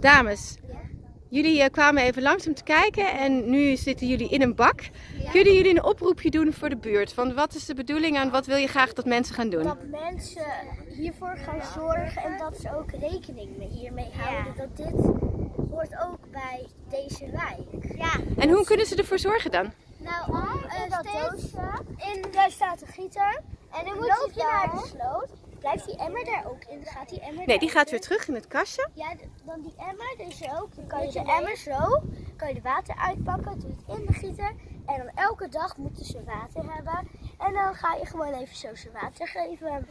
Dames, jullie eh, kwamen even langs om te kijken en nu zitten jullie in een bak. Kunnen jullie een oproepje doen voor de buurt? Van wat is de bedoeling en wat wil je graag dat mensen gaan doen? Dat mensen hiervoor gaan zorgen en dat ze ook rekening mee hiermee houden. Dat dit hoort ook bij deze wijk. Ja. En hoe kunnen ze ervoor zorgen dan? Nou, om in dat doosje, in, daar staat een gieter. En dan loop je naar de sloot. Blijft die emmer daar ook in? Gaat die emmer Nee, die gaat weer in? terug in het kastje. Ja, dan die emmer dus ook. Dan kan je de emmer zo, kan je de water uitpakken, doe het in de gieter. En dan elke dag moeten ze water hebben. En dan ga je gewoon even zo ze water geven.